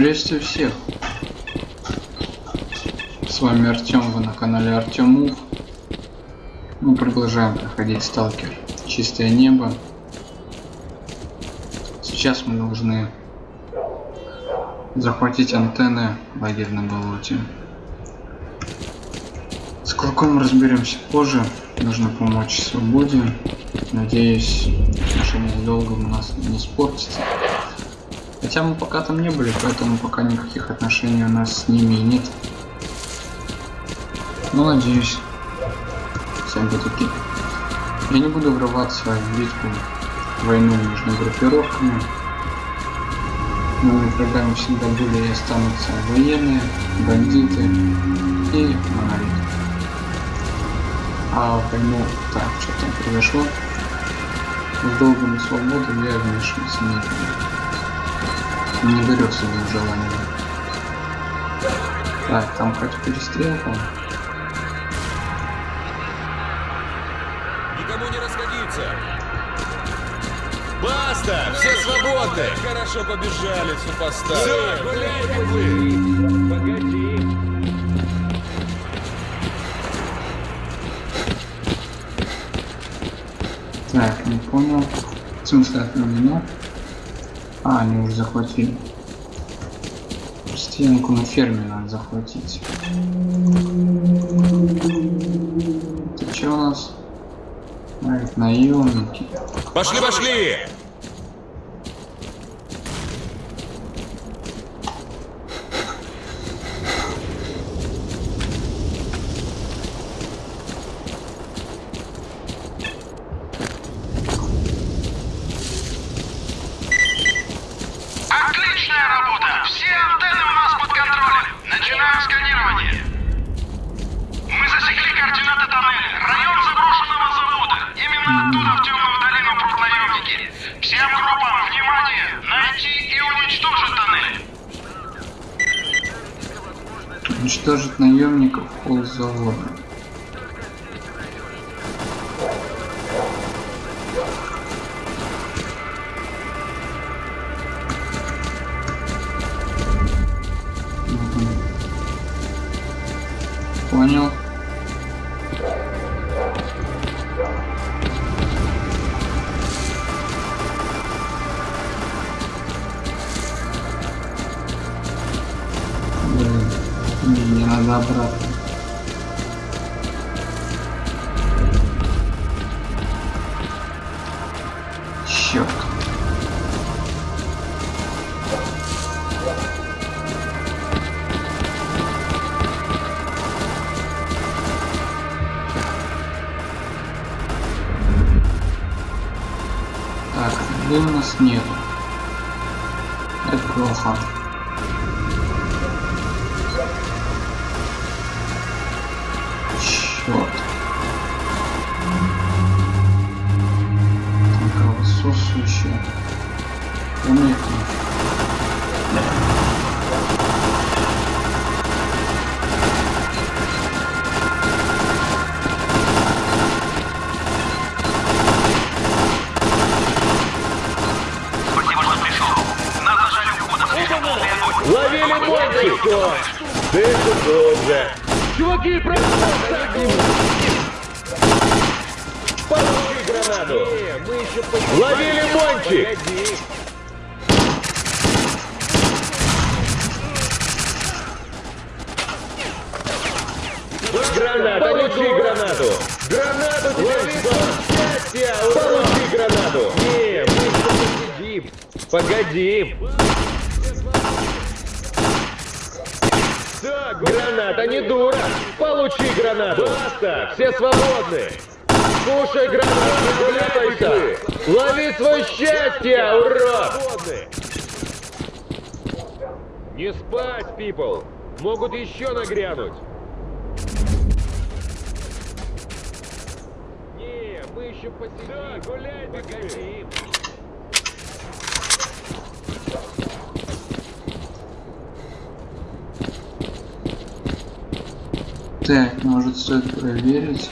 Приветствую всех! С вами Артем, вы на канале Артем Мув. Мы продолжаем проходить Сталкер Чистое небо. Сейчас мы должны захватить антенны лагерь на болоте. С Клыком разберемся позже. Нужно помочь свободе. Надеюсь, отношения с долгом у нас не испортятся. Хотя мы пока там не были, поэтому пока никаких отношений у нас с ними нет. Но надеюсь, окей. Я не буду врываться в битву, в войну между группировками. Моими врагами всегда были и останутся военные, бандиты и монолиты. А войну, так, что там произошло, с долгом и свободой я вмешиваться не буду. Не горю своим желанием. Так, там хоть перестрелка. Никому не расходиться! Баста! Все свободны! Хорошо побежали, супостаты! Все, гуляйте вы! Погоди! Так, не понял. В смысле отменено? А, они уже захватили. Стенку на ферме надо захватить. Это что у нас? Наемники. Пошли, пошли! Уничтожить наемников пол завода. Чуваки, Получи гранату! Ловили мончик! Граната, получи гранату! Гранату тебе Счастья! Получи гранату! Не, мы посидим! Погоди! Так, граната не дура! Получи гранату! Баста! Все свободны! Кушай гранату, гуляйся! Лови свое счастье, урод! Не спать, people! Могут еще нагрянуть! Не, мы еще посидим! Да, гуляй, погоди! Так, может стоит проверить.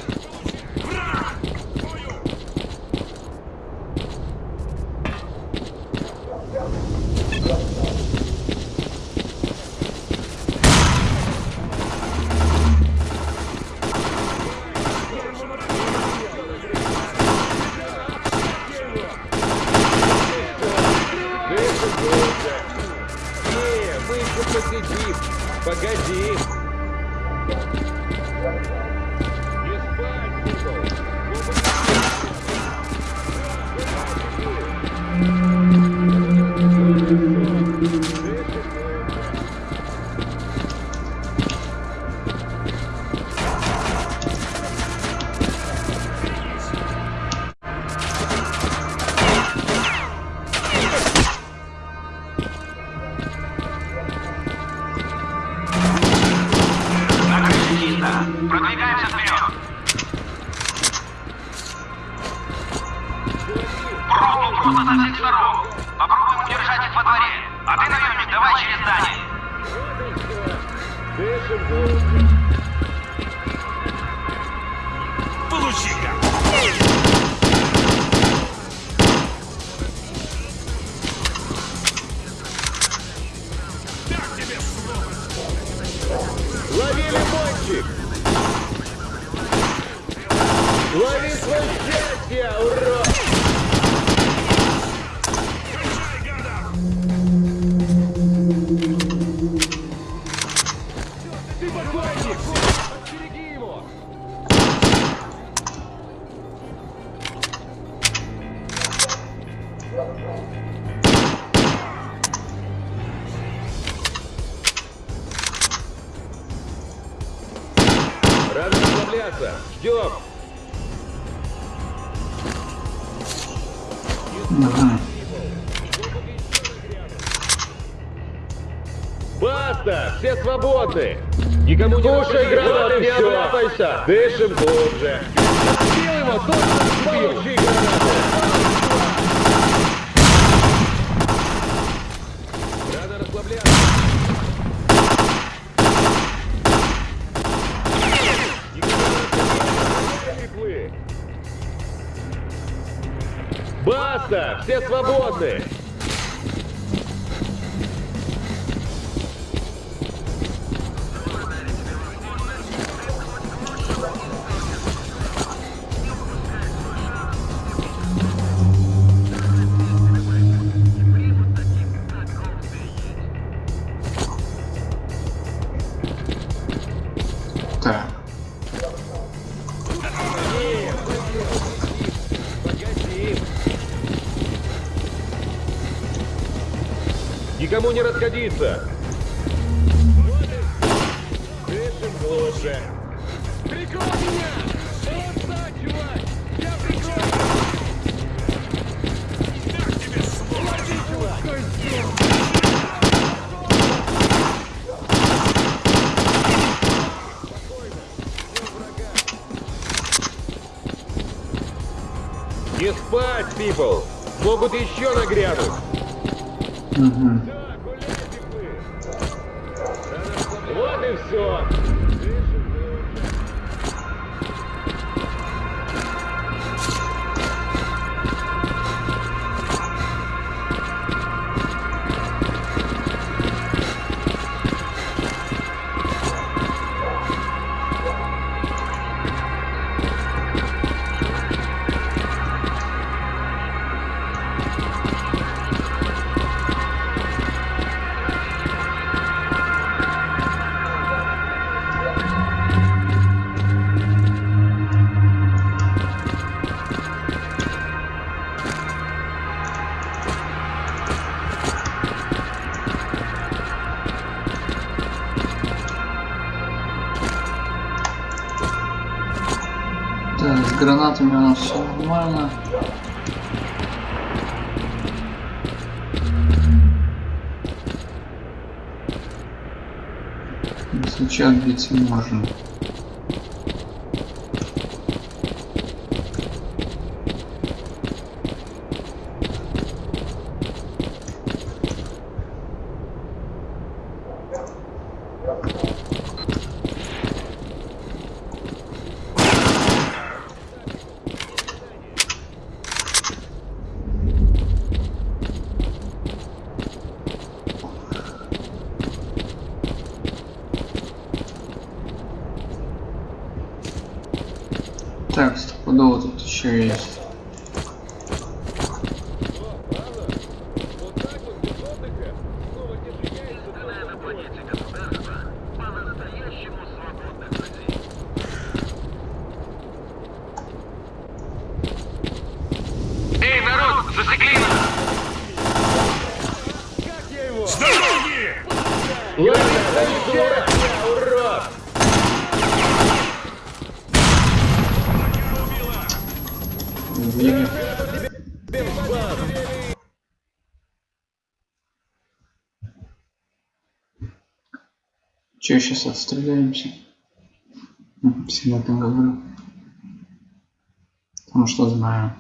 Баста! Все свободны! садиться. Дышим глубже. Прикол меня! Молодца, чувак! Я прикол! Как тебе слово? Лови, чувак! Не спать, people! Могут еще нагрянуть! Угу. сейчас бить можно. serious. Че, сейчас отстреляемся? Всем этом говорю. Потому что знаю.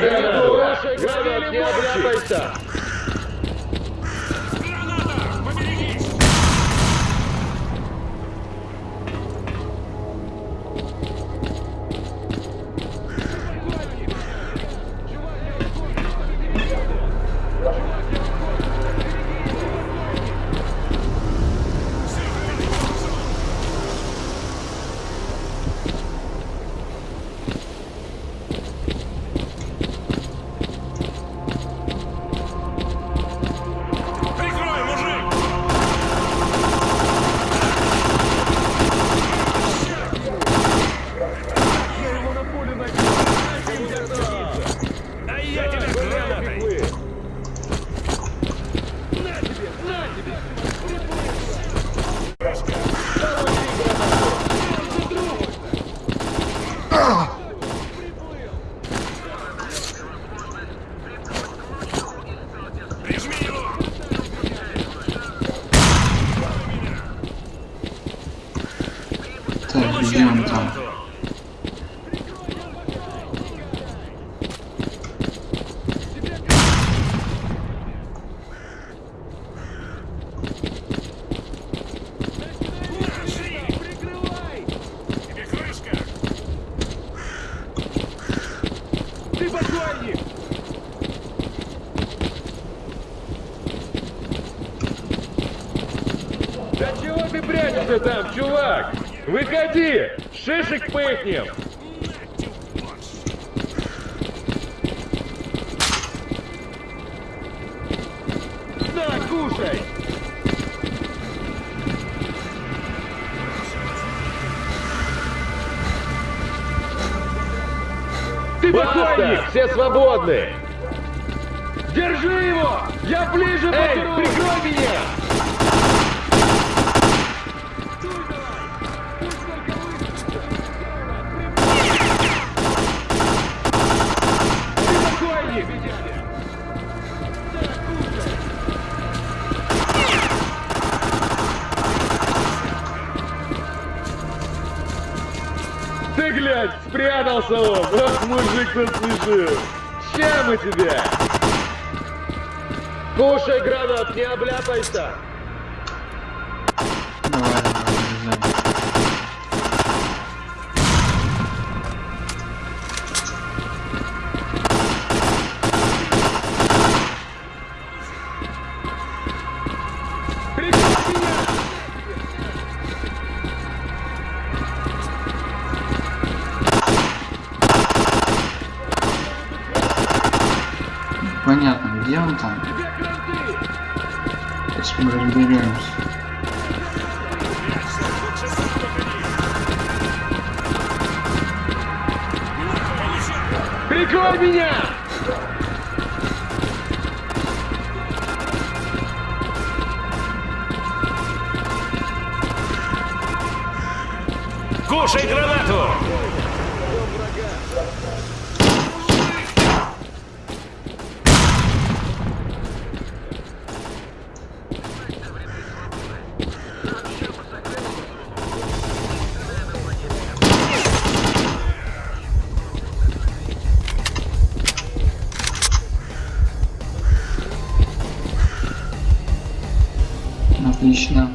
Гавриль, Гавриль, Гавриль, Погоди! Шишек пыхнем! На кушай! Ты покойник! Все свободны! Держи его! Я ближе Эй, прикрой меня! Слушаю! Все мы тебя! Кушай гранат, не обляпайся! Отлично.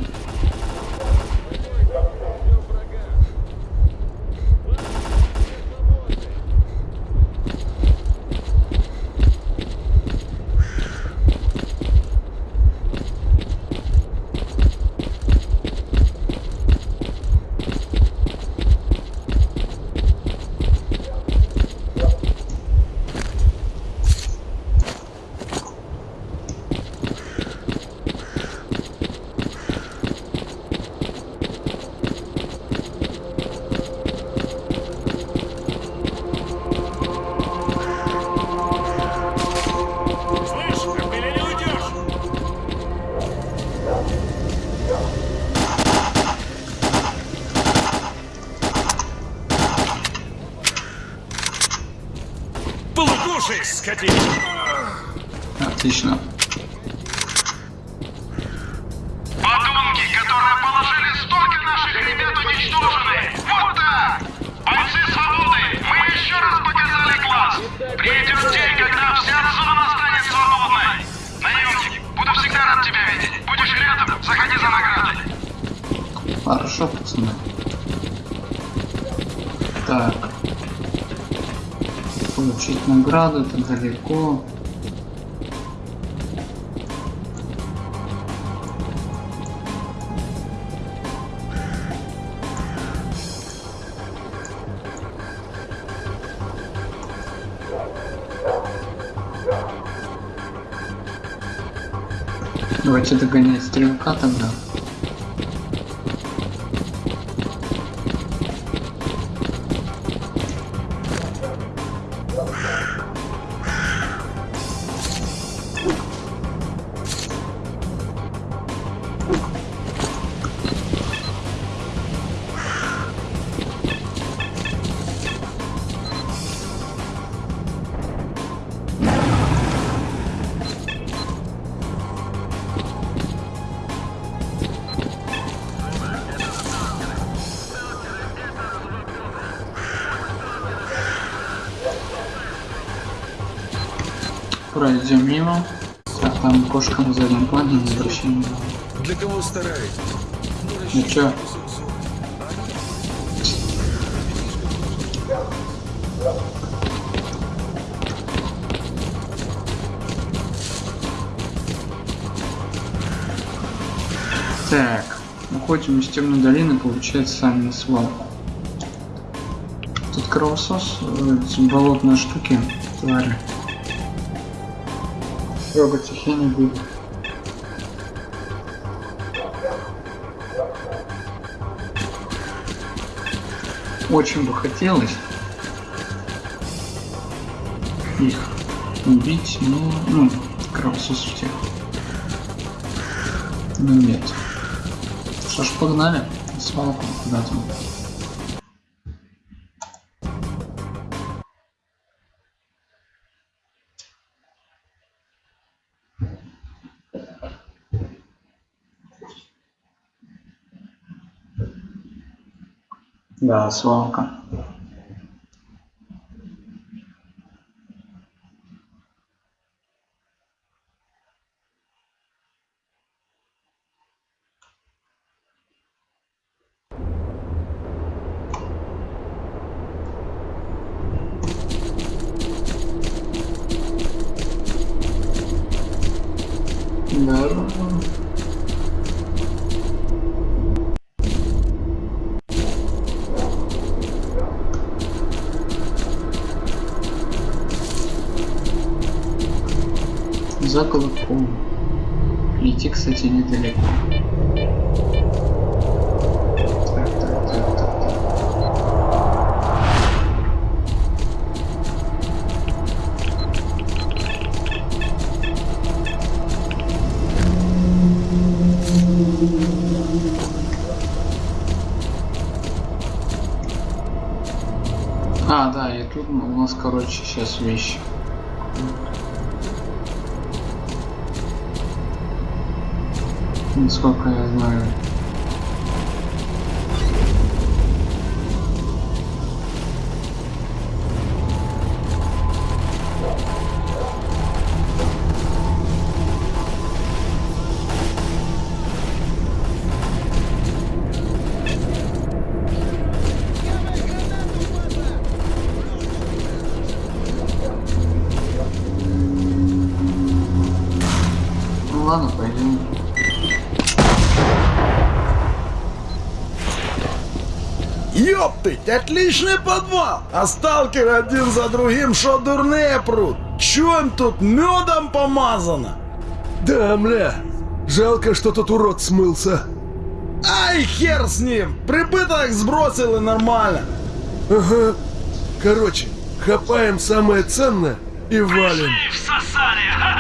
Хорошо, пацаны. Так. Получить награду, это далеко. Давайте догонять стрелка тогда. Так, там кошка на заднем плане, не обращаем внимания. Для кого стараетесь? Ну чё? Так, уходим из темной долины, получается сами на свалку. Тут кровосос, э, эти болотные штуки, твари. Трогать их я не буду. Очень бы хотелось их убить, но, ну, кровососов тех. Ну нет. Что ж, погнали. на Свалку куда-то. Да, свалка. Да. за колобком. Идти, кстати, недалеко. Так. А, да, и тут у нас, короче, сейчас вещи. things go my. болтить. Отличный подвал. А сталкер один за другим шо дурные прут. Чем тут медом помазано? Да, мля. Жалко, что тот урод смылся. Ай, хер с ним. Прибыток сбросил и нормально. Ага. Короче, хапаем самое ценное и валим. Пришли, всосали. Ха -ха.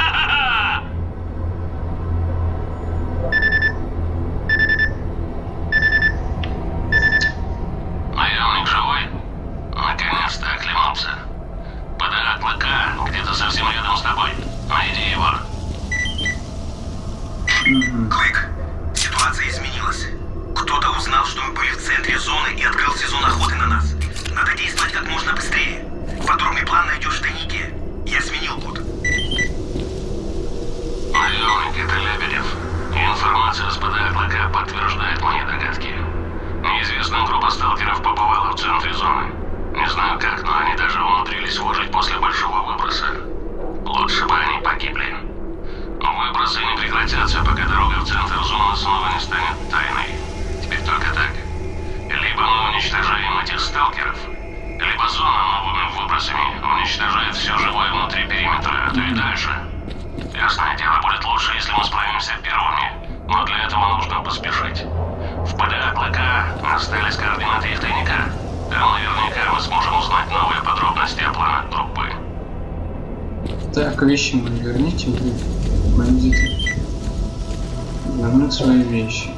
вещи мои верните мне, бандиты. Вернуть свои вещи.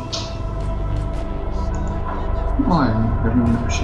Ну ладно, верну вообще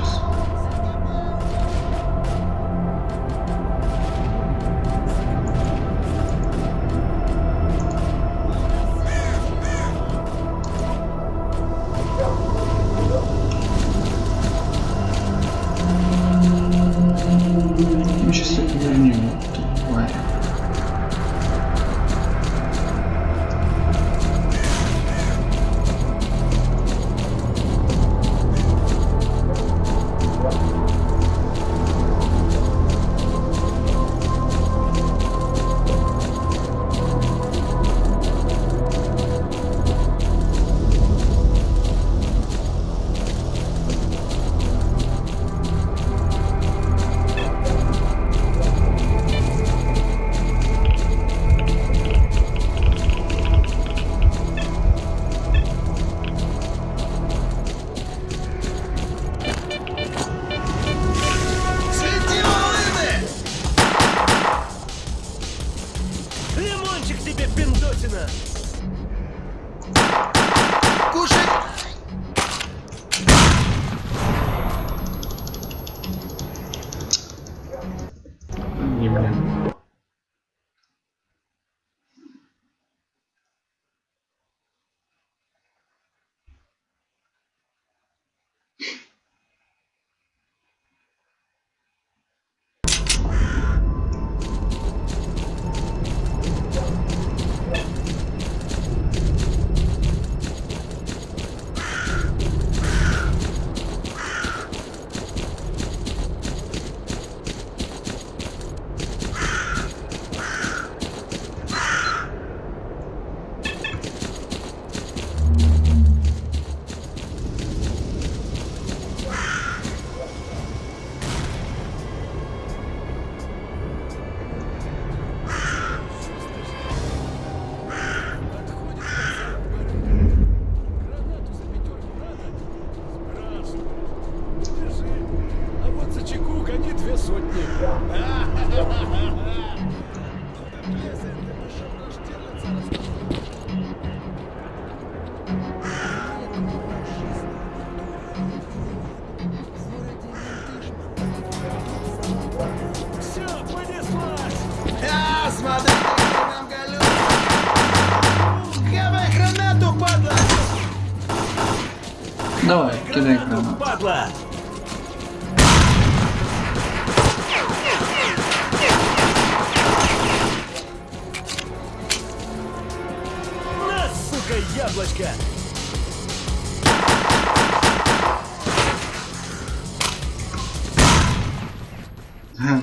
Pies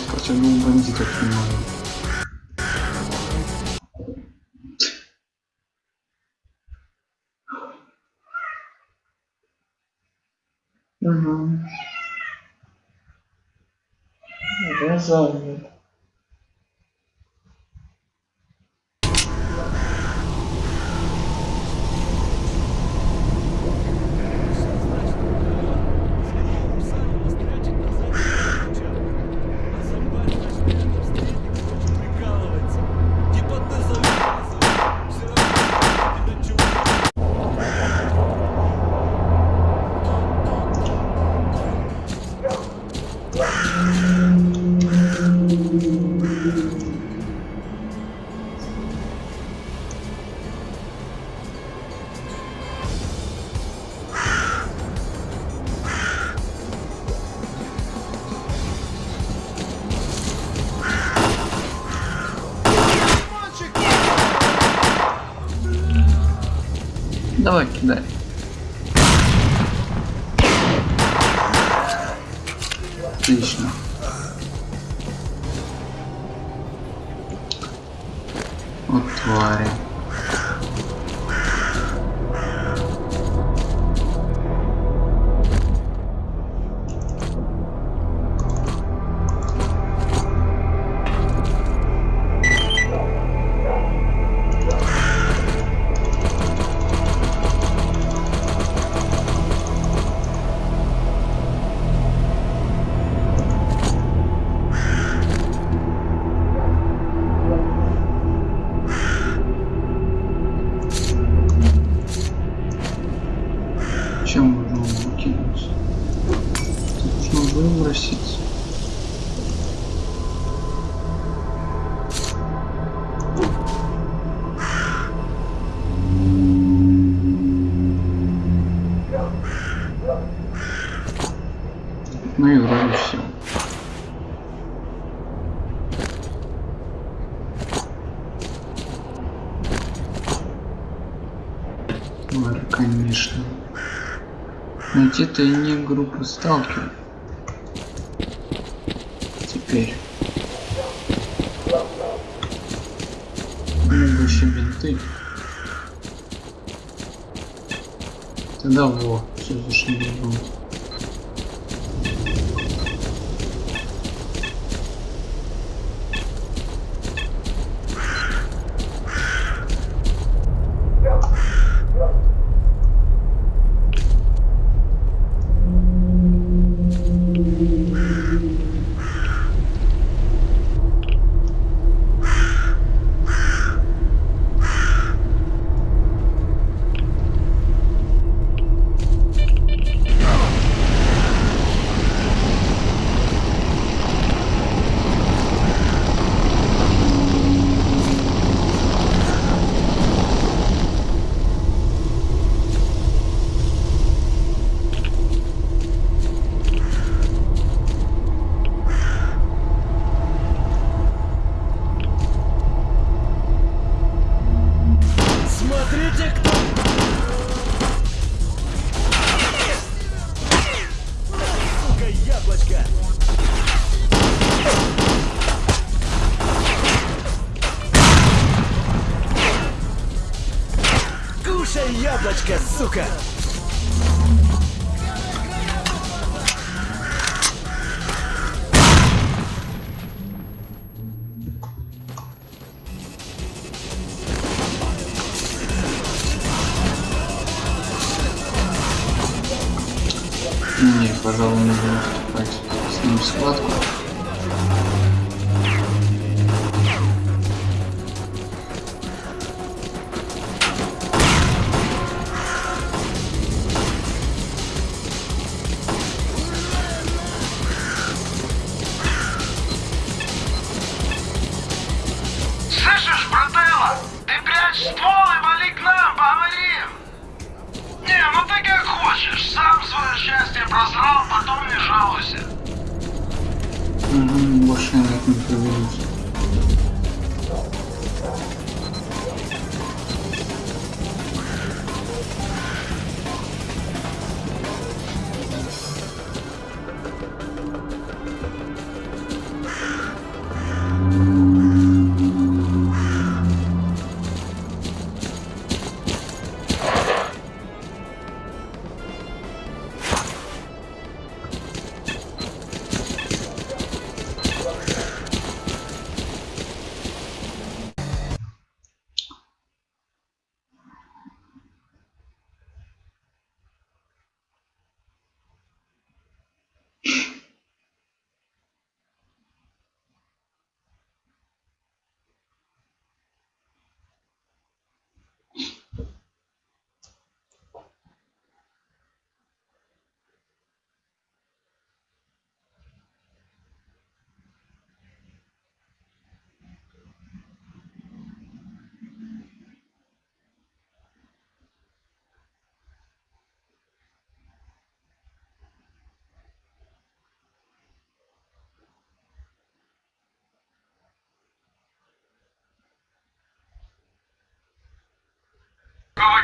potrzebny bandytów filmowych. Uhum. Beleza. Давай, кидай. Отлично. Вот твари. Тварь, конечно. Найти тайник группы сталкер. Теперь. Еще бинты. Тогда во, все зашибись будет.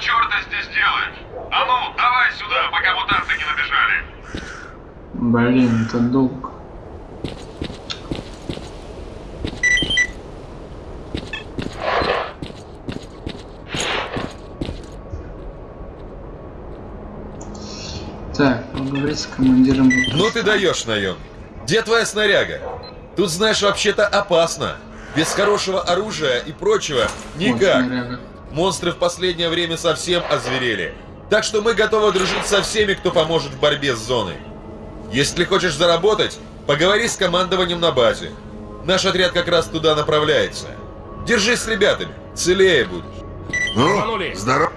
Черта здесь делаешь? А ну, давай сюда, пока мутанты не набежали. Блин, это долг. Так, поговорить с командиром. Ну ты даешь, наем. Где твоя снаряга? Тут, знаешь, вообще-то опасно. Без хорошего оружия и прочего Вот никак. снаряга. Монстры в последнее время совсем озверели. Так что мы готовы дружить со всеми, кто поможет в борьбе с зоной. Если хочешь заработать, поговори с командованием на базе. Наш отряд как раз туда направляется. Держись с ребятами, целее будешь. Ну, здорово.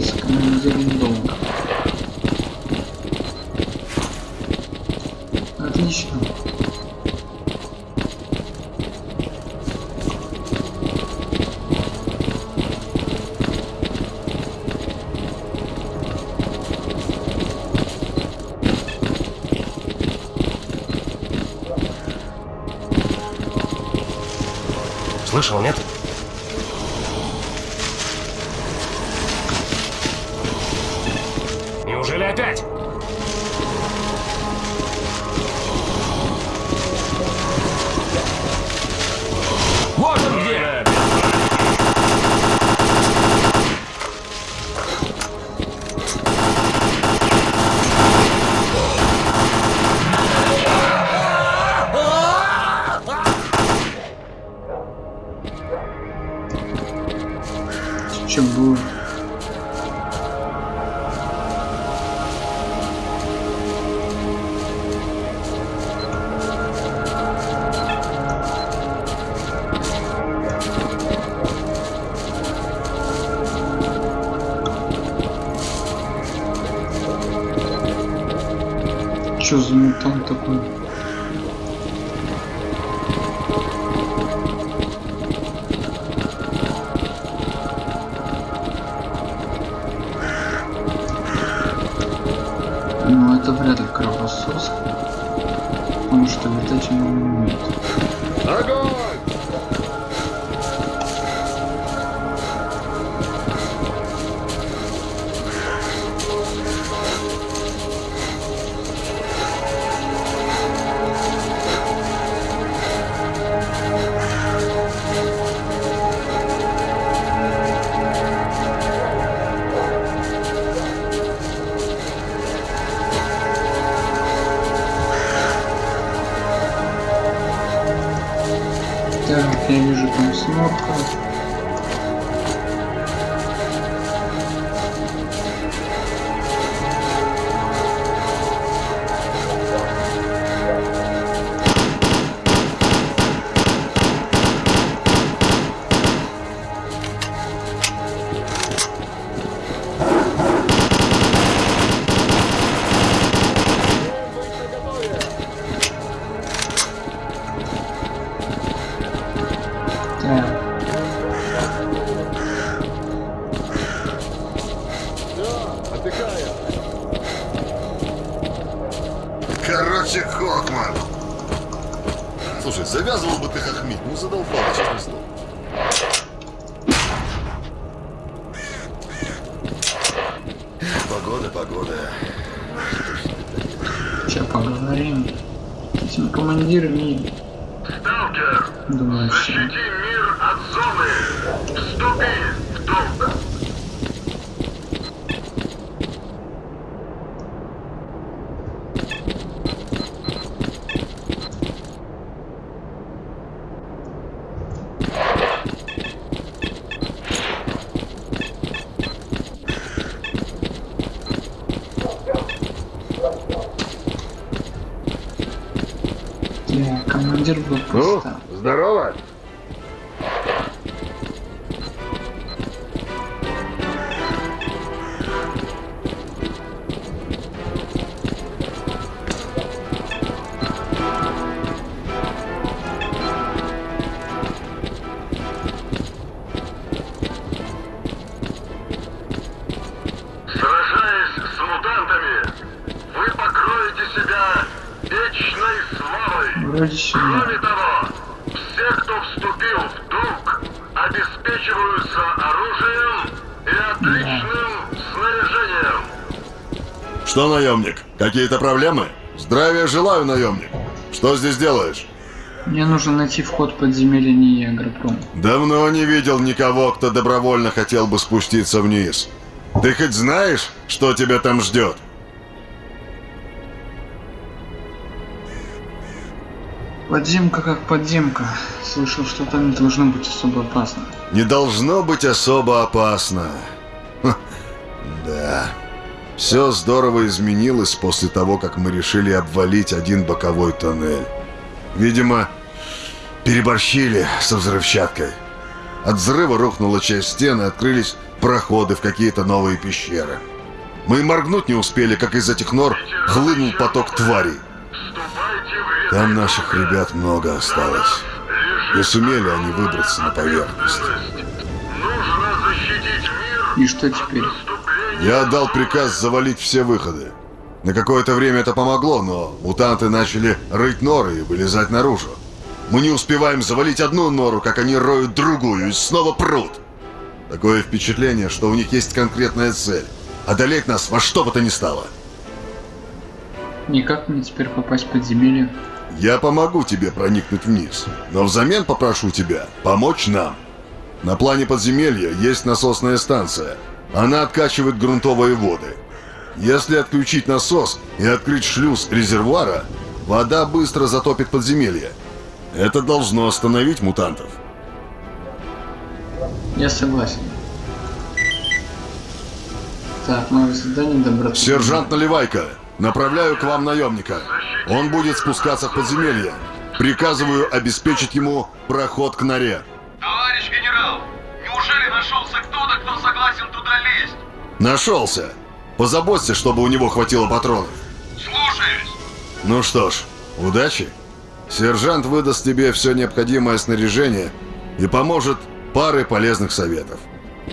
С командиром. Отлично. Слышал, нет? Неужели опять? Погода, погода. Сейчас поговорим. С этим командиром и Сталкер, что... защити мир от зоны. Вступи в долг. Что, наемник, какие-то проблемы? Здравия желаю, наемник. Что здесь делаешь? Мне нужно найти вход в подземелья НИИ Агропром. Давно не видел никого, кто добровольно хотел бы спуститься вниз. Ты хоть знаешь, что тебя там ждет? Подземка как подземка. Слышал, что там не должно быть особо опасно. Не должно быть особо опасно. Ха, Да. Все здорово изменилось после того, как мы решили обвалить один боковой тоннель. Видимо, переборщили со взрывчаткой. От взрыва рухнула часть стены, открылись проходы в какие-то новые пещеры. Мы и моргнуть не успели, как из этих нор хлынул поток тварей. Там наших ребят много осталось. Не сумели они выбраться на поверхность. Нужно защитить мир И что теперь? Я отдал приказ завалить все выходы. На какое-то время это помогло, но мутанты начали рыть норы и вылезать наружу. Мы не успеваем завалить одну нору, как они роют другую и снова прут. Такое впечатление, что у них есть конкретная цель. Одолеть нас во что бы то ни стало. И как мне теперь попасть в подземелье? Я помогу тебе проникнуть вниз, но взамен попрошу тебя помочь нам. На плане подземелья есть насосная станция. Она откачивает грунтовые воды. Если отключить насос и открыть шлюз резервуара, вода быстро затопит подземелье. Это должно остановить мутантов. Я согласен. Так, мое задание добраться. Сержант Наливайка, направляю к вам наемника. Он будет спускаться в подземелье. Приказываю обеспечить ему проход к норе. Товарищ генерал, согласен туда лезть? Нашелся. Позаботься, чтобы у него хватило патронов. Слушаюсь. Ну что ж, удачи. Сержант выдаст тебе все необходимое снаряжение и поможет парой полезных советов.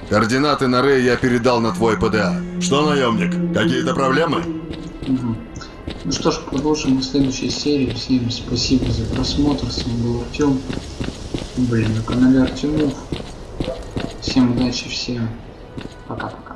Координаты норы я передал на твой ПДА. Что, наемник, какие-то проблемы? Мгм. Ну что ж, продолжим в следующей серии. Всем спасибо за просмотр. С вами был Артем. Блин, на канале Артемов. Всем удачи, всем пока-пока.